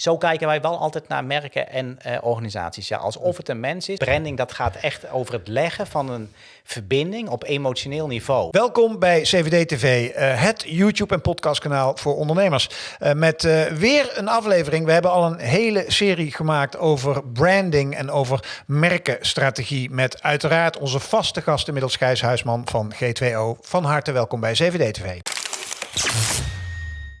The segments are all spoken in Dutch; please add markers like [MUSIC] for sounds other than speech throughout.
Zo kijken wij wel altijd naar merken en uh, organisaties. Ja, alsof het een mens is. Branding dat gaat echt over het leggen van een verbinding op emotioneel niveau. Welkom bij CVD TV, uh, het YouTube en podcastkanaal voor ondernemers. Uh, met weer een aflevering. We hebben al een hele serie gemaakt over branding en over merkenstrategie. Met uiteraard onze vaste gast inmiddels Gijs Huisman van G2O. Van harte welkom bij CVD TV.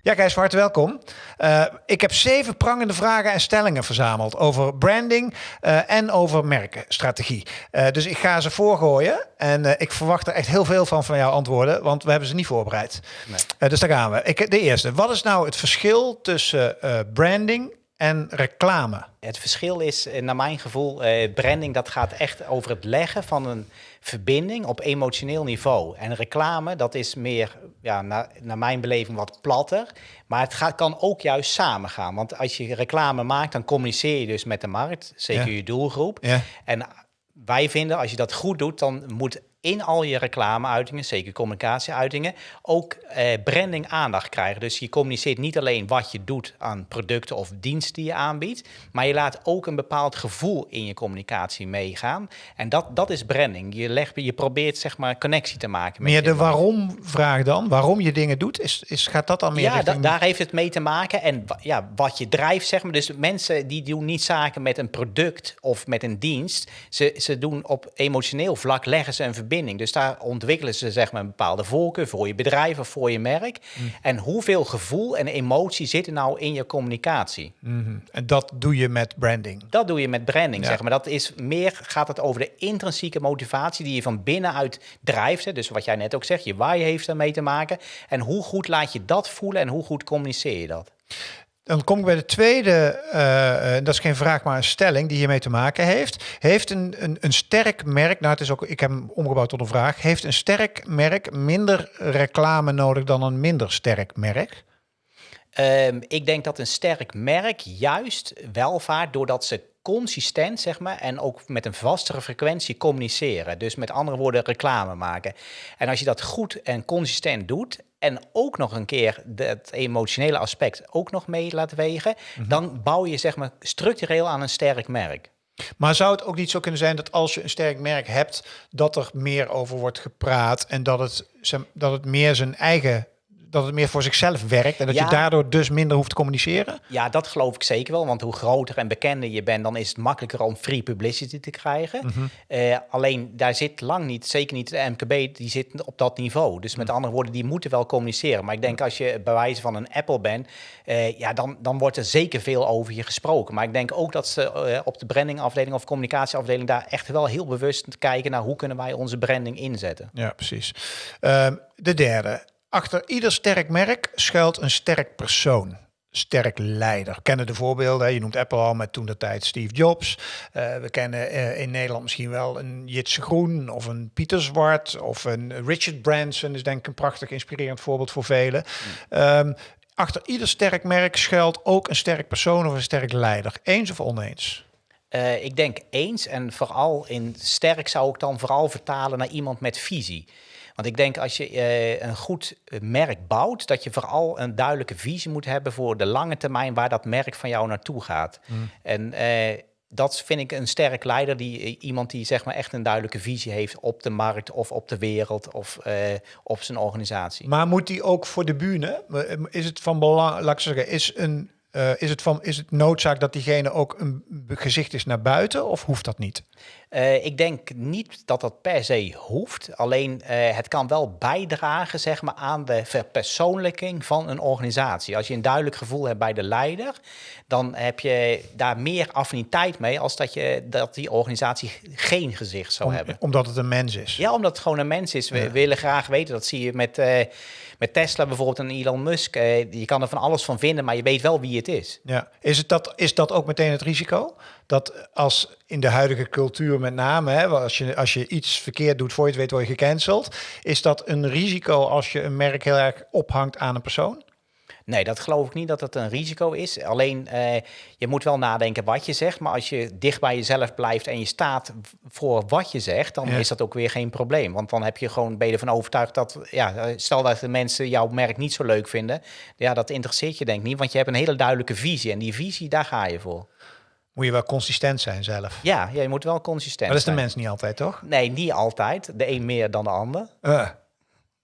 Ja, Gijs, van harte welkom. Uh, ik heb zeven prangende vragen en stellingen verzameld over branding uh, en over merkenstrategie. Uh, dus ik ga ze voorgooien en ik verwacht er echt heel veel van van jouw antwoorden, want we hebben ze niet voorbereid. Nee. dus daar gaan we. Ik, de eerste, wat is nou het verschil tussen branding en reclame? Het verschil is, naar mijn gevoel, branding dat gaat echt over het leggen van een verbinding op emotioneel niveau. En reclame, dat is meer, ja, naar, naar mijn beleving, wat platter. Maar het gaat, kan ook juist samen gaan. Want als je reclame maakt, dan communiceer je dus met de markt, zeker je doelgroep. Ja. En wij vinden, als je dat goed doet, dan moet in al je reclameuitingen, zeker communicatieuitingen, ook eh, branding aandacht krijgen. Dus je communiceert niet alleen wat je doet aan producten of diensten die je aanbiedt, maar je laat ook een bepaald gevoel in je communicatie meegaan. En dat, dat is branding. Je, legt, je probeert zeg maar connectie te maken. Met meer de waarom-vraag dan? Waarom je dingen doet, is, is, gaat dat dan meer Ja, daar heeft het mee te maken. En ja, wat je drijft, zeg maar. Dus mensen die doen niet zaken met een product of met een dienst. Ze, ze doen op emotioneel vlak, leggen ze een verbinding dus daar ontwikkelen ze zeg maar een bepaalde voorkeur voor je bedrijf of voor je merk. Mm. En hoeveel gevoel en emotie zitten nou in je communicatie? Mm En dat doe je met branding? Dat doe je met branding, zeg maar. Dat is meer, gaat het over de intrinsieke motivatie die je van binnenuit drijft. Hè? Dus wat jij net ook zegt, je waar je heeft daarmee te maken. En hoe goed laat je dat voelen en hoe goed communiceer je dat? Dan kom ik bij de tweede, uh, dat is geen vraag, maar een stelling die hiermee te maken heeft. Heeft een, een, een sterk merk, nou het is ook, ik heb hem omgebouwd tot een vraag. Heeft een sterk merk minder reclame nodig dan een minder sterk merk? Um, ik denk dat een sterk merk juist welvaart doordat ze consistent, zeg maar, en ook met een vastere frequentie communiceren. Dus met andere woorden, reclame maken. En als je dat goed en consistent doet en ook nog een keer het emotionele aspect ook nog mee laat wegen, mhm. dan bouw je zeg maar structureel aan een sterk merk. Maar zou het ook niet zo kunnen zijn dat als je een sterk merk hebt, dat er meer over wordt gepraat en dat het, dat het meer zijn eigen dat het meer voor zichzelf werkt en dat je daardoor dus minder hoeft te communiceren? Ja, dat geloof ik zeker wel. Want hoe groter en bekender je bent, dan is het makkelijker om free publicity te krijgen. Mhm. Eh, alleen daar zit lang niet, zeker niet de MKB, die zit op dat niveau. Dus met mhm. andere woorden, die moeten wel communiceren. Maar ik denk als je bij wijze van een Apple bent, uh, ja, dan, dan wordt er zeker veel over je gesproken. Maar ik denk ook dat ze uh, op de brandingafdeling of communicatieafdeling daar echt wel heel bewust kijken naar hoe kunnen wij onze branding inzetten. Ja, precies. Ehm, de derde, Achter ieder sterk merk schuilt een sterk persoon. Sterk leider. Kennen de voorbeelden. Je noemt Apple al met toen de tijd Steve Jobs. Uh, we kennen uh, in Nederland misschien wel een Jitse Groen of een Pieter Zwart of een Richard Branson is denk ik een prachtig inspirerend voorbeeld voor velen. Um, achter ieder sterk merk schuilt ook een sterk persoon of een sterk leider. Eens of oneens? Uh, ik denk eens en vooral in sterk zou ik dan vooral vertalen naar iemand met visie. Want ik denk als je uh, een goed eh, merk bouwt, dat je vooral een duidelijke visie moet hebben voor de lange termijn waar dat merk van jou naartoe gaat. Mm. En uh, dat vind ik een sterk leider, die, iemand die zeg maar echt een duidelijke visie heeft op de markt of op de wereld of uh, op zijn organisatie. Maar moet die ook voor de bühne? Is het van belang, laat ik zeggen, is een uh, is, het van, is het noodzaak dat diegene ook een gezicht is naar buiten of hoeft dat niet? Uh, ik denk niet dat dat per se hoeft. Alleen uh, het kan wel bijdragen zeg maar, aan de verpersoonlijking van een organisatie. Als je een duidelijk gevoel hebt bij de leider, dan heb je daar meer affiniteit mee als dat, je, dat die organisatie geen gezicht zou hebben. Omdat het een mens is? Ja, omdat het gewoon een mens is. We willen graag weten, dat zie je met, met Tesla bijvoorbeeld en Elon Musk. je kan er van alles van vinden, maar je weet wel wie het is. Ja. Is, het dat, is dat ook meteen het risico? Dat als in de huidige cultuur met name, hè, als, je, als je iets verkeerd doet voor je het weet word je gecanceld. Is dat een risico als je een merk heel erg ophangt aan een persoon? Nee, dat geloof ik niet dat het een risico is. Alleen uh, je moet wel nadenken wat je zegt. Maar als je dicht bij jezelf blijft en je staat voor wat je zegt, dan is dat ook weer geen probleem. Want dan heb je gewoon, ben je ervan overtuigd dat, ja, stel dat de mensen jouw merk niet zo leuk vinden. Ja, dat interesseert je denk ik niet, want je hebt een hele duidelijke visie. En die visie, daar ga je voor. Moet je wel consistent zijn zelf. Ja, ja je moet wel consistent zijn. Maar dat is de mens niet altijd, toch? Nee, niet altijd. De een meer dan de ander. Uh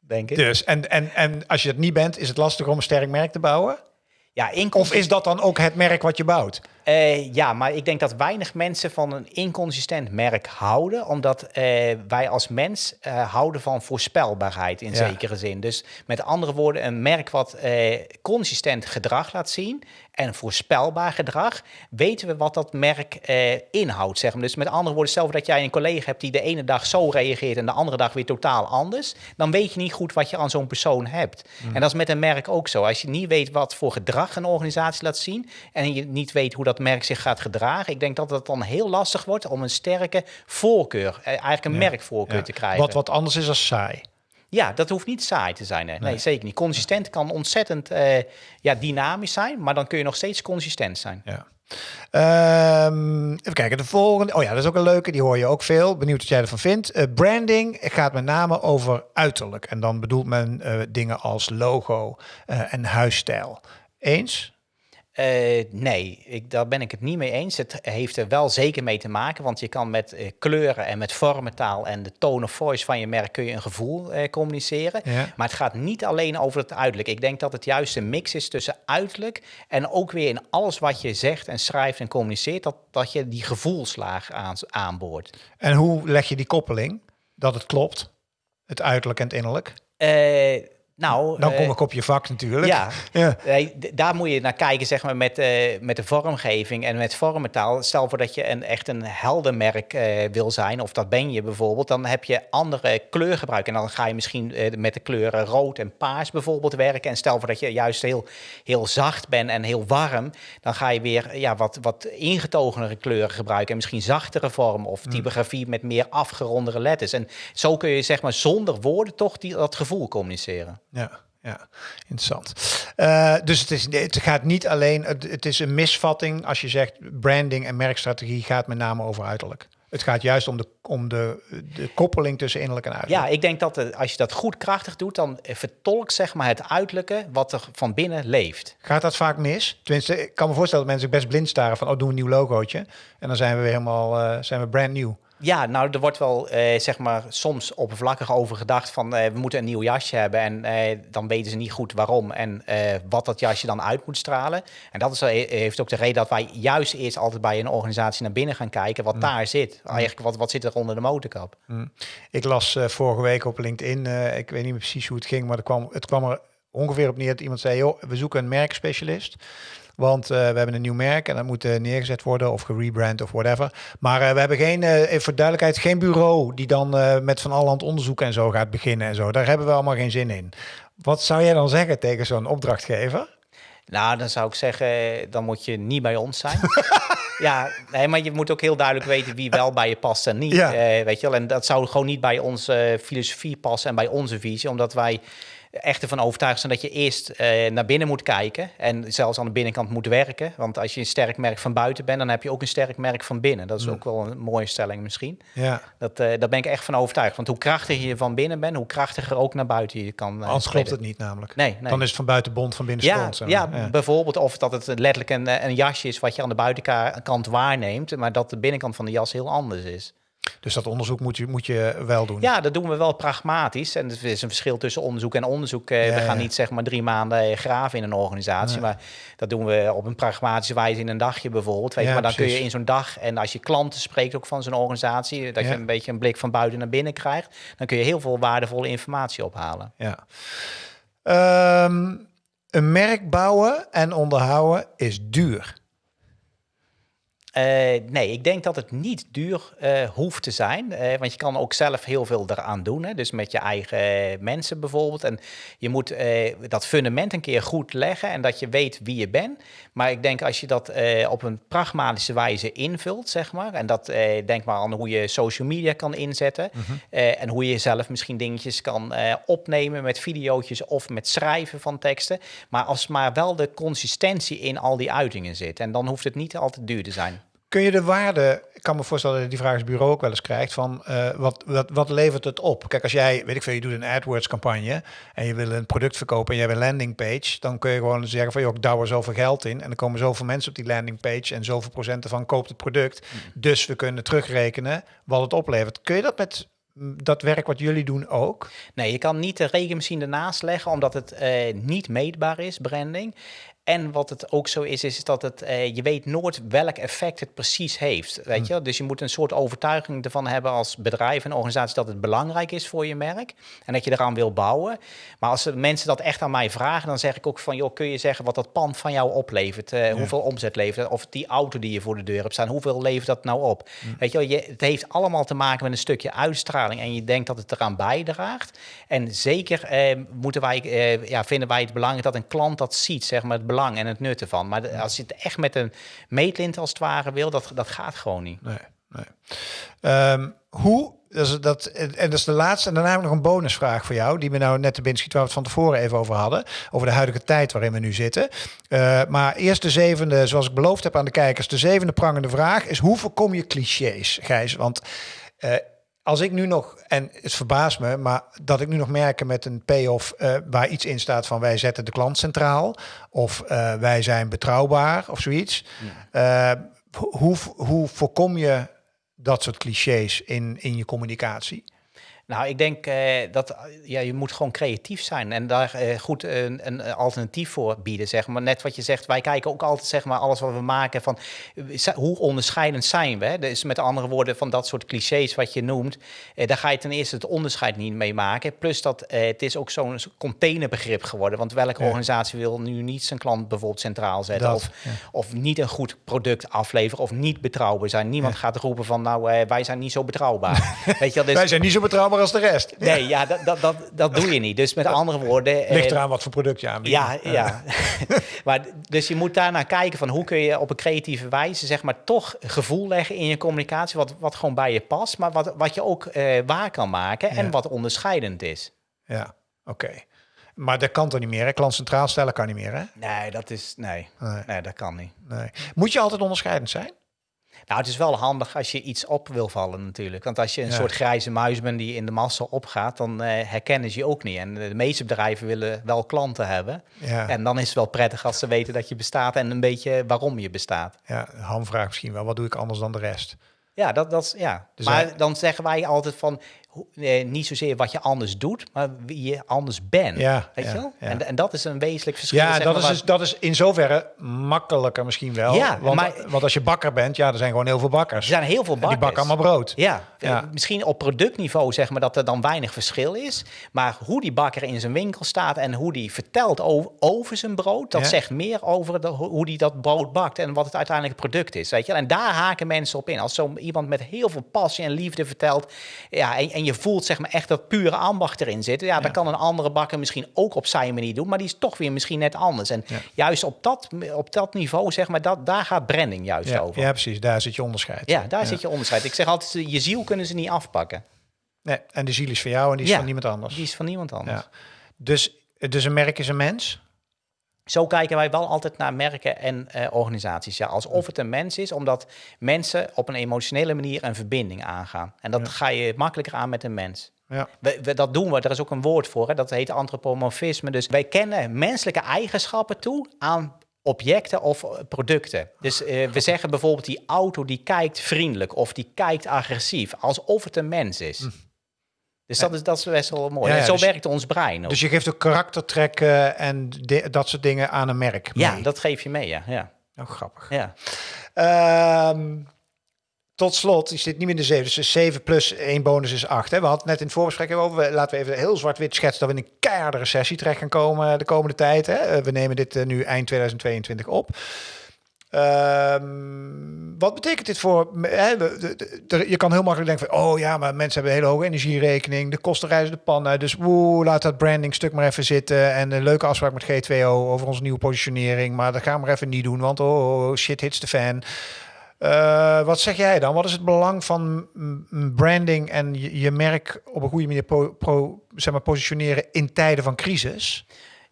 denk ik. Dus, en, en, en als je het niet bent, is het lastig om een sterk merk te bouwen? Ja, of is dat dan ook het merk wat je bouwt? Uh, ja, maar ik denk dat weinig mensen van een inconsistent merk houden, omdat uh, wij als mens uh, houden van voorspelbaarheid in zekere zin. Dus met andere woorden, een merk wat consistent gedrag laat zien en voorspelbaar gedrag, weten we wat dat merk inhoudt. Zeg maar. Dus met andere woorden, stel dat jij een collega hebt die de ene dag zo reageert en de andere dag weer totaal anders, dan weet je niet goed wat je aan zo'n persoon hebt. Mm. En dat is met een merk ook zo. Als je niet weet wat voor gedrag een organisatie laat zien en je niet weet hoe dat merk zich gaat gedragen. Ik denk dat het dan heel lastig wordt om een sterke voorkeur, eh, eigenlijk een merkvoorkeur te krijgen. Wat wat anders is als saai. Ja, dat hoeft niet saai te zijn. Hè. Nee. zeker niet. Consistent kan ontzettend uh, ja, dynamisch zijn, maar dan kun je nog steeds consistent zijn. Ja. Um, even kijken, de volgende. Oh ja, dat is ook een leuke, die hoor je ook veel. Benieuwd wat jij ervan vindt. Uh, branding gaat met name over uiterlijk. En dan bedoelt men uh, dingen als logo en huisstijl. Eens? Uh, nee, ik, daar ben ik het niet mee eens. Het heeft er wel zeker mee te maken, want je kan met uh, kleuren en met vormentaal en de tone of voice van je merk kun je een gevoel uh, communiceren. Ja. Maar het gaat niet alleen over het uiterlijk. Ik denk dat het juist een mix is tussen uiterlijk en ook weer in alles wat je zegt en schrijft en communiceert, dat, dat je die gevoelslaag aan, aanboort. En hoe leg je die koppeling dat het klopt, het uiterlijk en het innerlijk? Nou, dan kom eh, ik op je vak natuurlijk. Ja, [LAUGHS] ja. daar moet je naar kijken, zeg maar, met, uh, met de vormgeving en met vormentaal. Stel voor dat je een, echt een heldenmerk uh, wil zijn, of dat ben je bijvoorbeeld, dan heb je andere kleurgebruik. En dan ga je misschien met de kleuren rood en paars bijvoorbeeld werken. En stel voor dat je juist heel, heel zacht bent en heel warm, dan ga je weer ja, wat, wat ingetogenere kleuren gebruiken. En misschien zachtere vorm of mm. typografie met meer afgerondere letters. En zo kun je, zeg maar, zonder woorden toch die, dat gevoel communiceren. Ja, ja, interessant. Uh, dus het, is, het gaat niet alleen, het, het, is een misvatting als je zegt branding en merkstrategie gaat met name over uiterlijk. Het gaat juist om de, om de, de koppeling tussen innerlijk en uiterlijk. Ja, ik denk dat als je dat goed krachtig doet, dan vertolkt zeg maar het uiterlijke wat er van binnen leeft. Gaat dat vaak mis? Tenminste, ik kan me voorstellen dat mensen best blind staren van, oh, doe een nieuw logootje. En dan zijn we weer helemaal, uh, zijn we brand new. Ja, nou, er wordt wel eh, zeg maar soms oppervlakkig over gedacht van eh, we moeten een nieuw jasje hebben en eh, dan weten ze niet goed waarom en eh, wat dat jasje dan uit moet stralen. En dat is, eh, heeft ook de reden dat wij juist eerst altijd bij een organisatie naar binnen gaan kijken wat mm. daar zit. Mm. Eigenlijk wat, wat zit er onder de motorkap. Mm. Ik las eh, vorige week op LinkedIn, ik weet niet meer precies hoe het ging, maar het kwam, het kwam er ongeveer op neer dat iemand zei, joh, we zoeken een merkspecialist. Want uh, we hebben een nieuw merk en dat moet uh, neergezet worden of gerebrand of whatever. Maar uh, we hebben geen, voor duidelijkheid, geen bureau die dan met van allerhand onderzoek en zo gaat beginnen en zo. Daar hebben we allemaal geen zin in. Wat zou jij dan zeggen tegen zo'n opdrachtgever? Nou, dan zou ik zeggen, dan moet je niet bij ons zijn. [LAUGHS] ja, nee, maar je moet ook heel duidelijk weten wie wel bij je past en niet. Ja. weet je wel, en dat zou gewoon niet bij onze filosofie passen en bij onze visie, omdat wij echt ervan overtuigd zijn dat je eerst uh, naar binnen moet kijken en zelfs aan de binnenkant moet werken. Want als je een sterk merk van buiten bent, dan heb je ook een sterk merk van binnen. Dat is mm. ook wel een mooie stelling misschien. Ja. Dat, uh, daar ben ik echt van overtuigd. Want hoe krachtiger je van binnen bent, hoe krachtiger ook naar buiten je kan. Uh, Anders klopt het niet namelijk. Nee, nee, Dan is het van buiten bond, van binnen ja, Ja, ja, bijvoorbeeld of dat het letterlijk een, een jasje is wat je aan de buitenkant waarneemt, maar dat de binnenkant van de jas heel anders is. Dus dat onderzoek moet je, moet je wel doen. Ja, dat doen we wel pragmatisch. En er is een verschil tussen onderzoek en onderzoek. Eh, we gaan niet zeg maar drie maanden eh, graven in een organisatie. Maar dat doen we op een pragmatische wijze in een dagje bijvoorbeeld. Weet je, maar dan kun je in zo'n dag, en als je klanten spreekt ook van zo'n organisatie, dat je een beetje een blik van buiten naar binnen krijgt, dan kun je heel veel waardevolle informatie ophalen. Ja. Um, een merk bouwen en onderhouden is duur. Uh, nee, ik denk dat het niet duur uh, hoeft te zijn. Uh, want je kan ook zelf heel veel eraan doen. Hè? Dus met je eigen mensen bijvoorbeeld. En je moet dat fundament een keer goed leggen en dat je weet wie je bent. Maar ik denk als je dat op een pragmatische wijze invult, zeg maar. En dat denk maar aan hoe je social media kan inzetten. Mm -hmm. en hoe je zelf misschien dingetjes kan opnemen met video's of met schrijven van teksten. Maar als maar wel de consistentie in al die uitingen zit. En dan hoeft het niet altijd duur te zijn. Kun je de waarde, ik kan me voorstellen dat je die vraag als bureau ook wel eens krijgt, van uh, wat, wat, wat levert het op? Kijk, als jij, weet ik veel, je doet een AdWords campagne en je wil een product verkopen en je hebt een landing page, dan kun je gewoon zeggen van, joh, ik douw er zoveel geld in en er komen zoveel mensen op die landing page en zoveel procenten van koopt het product. Mm. Dus we kunnen terugrekenen wat het oplevert. Kun je dat met dat werk wat jullie doen ook? Nee, je kan niet de rekenmachine ernaast leggen, omdat het uh, niet meetbaar is, branding. En wat het ook zo is, is dat het, uh, je weet nooit welk effect het precies heeft. Weet hm. je? Dus je moet een soort overtuiging ervan hebben als bedrijf en organisatie dat het belangrijk is voor je merk. En dat je eraan wil bouwen. Maar als mensen dat echt aan mij vragen, dan zeg ik ook van, joh, kun je zeggen wat dat pand van jou oplevert? Uh, Hoeveel omzet levert Of die auto die je voor de deur hebt staan, hoeveel levert dat nou op? Hm. Weet je, je, het heeft allemaal te maken met een stukje uitstraling en je denkt dat het eraan bijdraagt. En zeker uh, moeten wij, ja, vinden wij het belangrijk dat een klant dat ziet, zeg maar, het belang en het nut ervan. Maar als je het echt met een meetlint als het ware wil, dat, dat gaat gewoon niet. Nee, nee. Um, hoe, dus dat, en dat is de laatste, en daarna heb ik nog een bonusvraag voor jou, die we nou net te binnen schiet, waar we het van tevoren even over hadden, over de huidige tijd waarin we nu zitten. Uh, maar eerst de zevende, zoals ik beloofd heb aan de kijkers, de zevende prangende vraag is, hoe voorkom je clichés, Gijs? Want uh, als ik nu nog, en het verbaast me, maar dat ik nu nog merken met een payoff uh, waar iets in staat van wij zetten de klant centraal of uh, wij zijn betrouwbaar of zoiets. Uh, hoe, hoe voorkom je dat soort clichés in, in je communicatie? Nou, ik denk uh, dat ja, je moet gewoon creatief zijn en daar uh, goed een, een, alternatief voor bieden, zeg maar. Net wat je zegt, wij kijken ook altijd, zeg maar, alles wat we maken van hoe onderscheidend zijn we. Dus met andere woorden, van dat soort clichés wat je noemt, uh, daar ga je ten eerste het onderscheid niet mee maken. Plus dat het is ook zo'n containerbegrip geworden, want welke ja. organisatie wil nu niet zijn klant bijvoorbeeld centraal zetten dat, of, ja. of niet een goed product afleveren of niet betrouwbaar zijn. Niemand ja. gaat roepen van, nou, wij zijn niet zo betrouwbaar. [LAUGHS] Weet je, dus, wij zijn niet zo betrouwbaar als de rest. Nee, ja, dat, dat, dat, dat doe je niet. Dus met andere woorden... Ligt eraan wat voor product je aanbiedt. Ja, ja. [LAUGHS] [LAUGHS] maar, dus je moet daarnaar kijken van hoe kun je op een creatieve wijze... zeg maar toch gevoel leggen in je communicatie... wat, wat gewoon bij je past, maar wat, wat je ook uh, waar kan maken... en wat onderscheidend is. Ja, oké. Maar dat kan toch niet meer, hè? Klant centraal stellen kan niet meer, hè? Nee, dat is... Nee, nee. nee dat kan niet. Nee. Moet je altijd onderscheidend zijn? Nou, het is wel handig als je iets op wil vallen natuurlijk. Want als je een soort grijze muis bent die in de massa opgaat, dan uh, herkennen ze je ook niet. En de meeste bedrijven willen wel klanten hebben. Ja. En dan is het wel prettig als ze weten dat je bestaat en een beetje waarom je bestaat. Ja, hamvraag misschien wel. Wat doe ik anders dan de rest? Ja, dat, dat, ja. Dus maar dan zeggen wij altijd van, eh, niet zozeer wat je anders doet, maar wie je anders bent. Ja, weet ja, je wel? Ja. En, en dat is een wezenlijk verschil. Ja, dat, is dus, dat is in zoverre makkelijker misschien wel. Ja, want, maar, want als je bakker bent, ja, er zijn gewoon heel veel bakkers. Er zijn heel veel bakkers. En die bakken allemaal brood. Ja, ja, misschien op productniveau zeg maar dat er dan weinig verschil is. Maar hoe die bakker in zijn winkel staat en hoe die vertelt over, over zijn brood, dat zegt meer over de, hoe die dat brood bakt en wat het uiteindelijk product is. Weet je? En daar haken mensen op in. Als zo iemand met heel veel passie en liefde vertelt, ja, en, en je voelt zeg maar echt dat pure ambacht erin zitten. Ja, ja. dan kan een andere bakker misschien ook op zijn manier doen, maar die is toch weer misschien net anders. En juist op dat, op dat niveau, zeg maar, dat, daar gaat branding juist ja. over. Ja, precies. Daar zit je onderscheid. Ja, daar zit je onderscheid. Ik zeg altijd, je ziel kunnen ze niet afpakken. Nee, en de ziel is van jou en die is van niemand anders. Die is van niemand anders. Dus, dus een merk is een mens? Zo kijken wij wel altijd naar merken en uh, organisaties. Ja, alsof het een mens is, omdat mensen op een emotionele manier een verbinding aangaan. En dat ja. ga je makkelijker aan met een mens. Ja. We, we, dat doen we, er is ook een woord voor, hè? dat heet antropomorfisme. Dus wij kennen menselijke eigenschappen toe aan objecten of producten. Dus uh, we zeggen bijvoorbeeld die auto die kijkt vriendelijk of die kijkt agressief, alsof het een mens is. Hm. Dus dat is, dat is best wel mooi. Ja, zo dus, werkt ons brein. Ook. Dus je geeft ook karaktertrekken en dat soort dingen aan een merk. Mee. Ja, dat geef je mee, ja. ja. Oh, grappig. Ja. Um, tot slot, je zit niet meer in de 7, dus 7 plus 1 bonus is 8. Hè? We hadden net in het voorbesprek over, laten we even heel zwart-wit schetsen dat we in een keiharde recessie terecht gaan komen de komende tijd. Hè? We nemen dit nu eind 2022 op. Um, wat betekent dit voor... De- de- de- je kan heel makkelijk denken van... oh ja, maar mensen hebben een hele hoge energierekening. De kosten reizen de pan uit. Dus woe, laat dat branding stuk maar even zitten. En een leuke afspraak met G2O over onze nieuwe positionering. Maar dat gaan we maar even niet doen, want oh, oh, shit hits the fan. Eh, wat zeg jij dan? Wat is het belang van branding en je, merk op een goede manier pro- zeg maar, positioneren in tijden van crisis?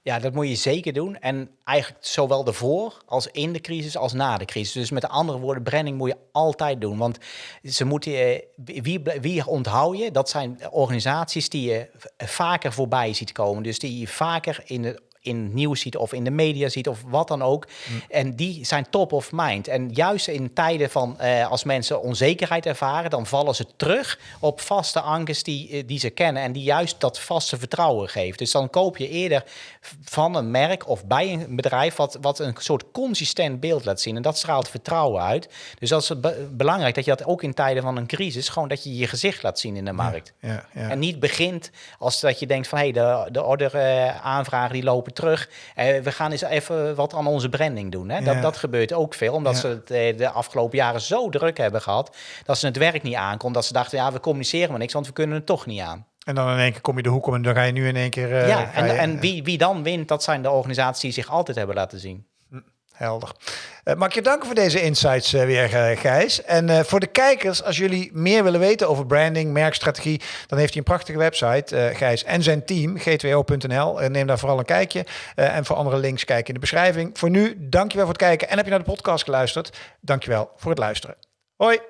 Ja, dat moet je zeker doen. En eigenlijk zowel ervoor als in de crisis als na de crisis. Dus met andere woorden, branding moet je altijd doen. Want ze moeten, eh, wie, wie onthoud je? Dat zijn organisaties die je vaker voorbij ziet komen. Dus die je vaker in de in het nieuws ziet of in de media ziet of wat dan ook. En die zijn top of mind. En juist in tijden van eh, als mensen onzekerheid ervaren, dan vallen ze terug op vaste ankers die, eh, die ze kennen en die juist dat vaste vertrouwen geeft. Dus dan koop je eerder van een merk of bij een bedrijf wat, wat een soort consistent beeld laat zien. En dat straalt vertrouwen uit. Dus dat is be- belangrijk dat je dat ook in tijden van een crisis, gewoon dat je je gezicht laat zien in de markt. Ja, ja. En niet begint als dat je denkt van hé, hey, de, de order eh, aanvragen die lopen terug. Eh, we gaan eens even wat aan onze branding doen. Hè? Ja. Dat, dat gebeurt ook veel, omdat Ja. ze het eh, de afgelopen jaren zo druk hebben gehad. Dat ze het werk niet aankomt. Dat ze dachten, ja, we communiceren maar niks, want we kunnen het toch niet aan. En dan in één keer kom je de hoek om en dan ga je nu in één keer... eh, ja, en, je- en wie, wie dan wint, dat zijn de organisaties die zich altijd hebben laten zien. Helder. Eh, mag ik je danken voor deze insights eh, weer, eh, Gijs. En voor de kijkers, als jullie meer willen weten over branding, merkstrategie, dan heeft hij een prachtige website, Gijs en zijn team, g2o.nl. En neem daar vooral een kijkje. En voor andere links kijk in de beschrijving. Voor nu, dankjewel voor het kijken. En heb je naar de podcast geluisterd? Dankjewel voor het luisteren. Hoi!